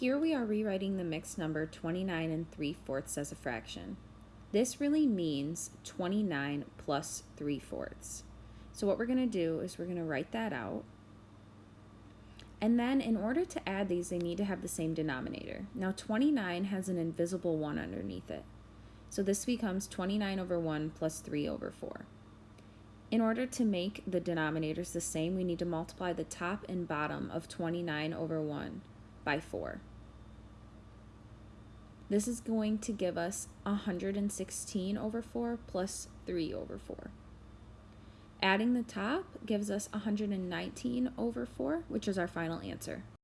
Here we are rewriting the mixed number 29 and 3 fourths as a fraction. This really means 29 plus 3 fourths. So what we're going to do is we're going to write that out. And then in order to add these, they need to have the same denominator. Now 29 has an invisible 1 underneath it. So this becomes 29 over 1 plus 3 over 4. In order to make the denominators the same, we need to multiply the top and bottom of 29 over 1 by 4. This is going to give us 116 over 4 plus 3 over 4. Adding the top gives us 119 over 4, which is our final answer.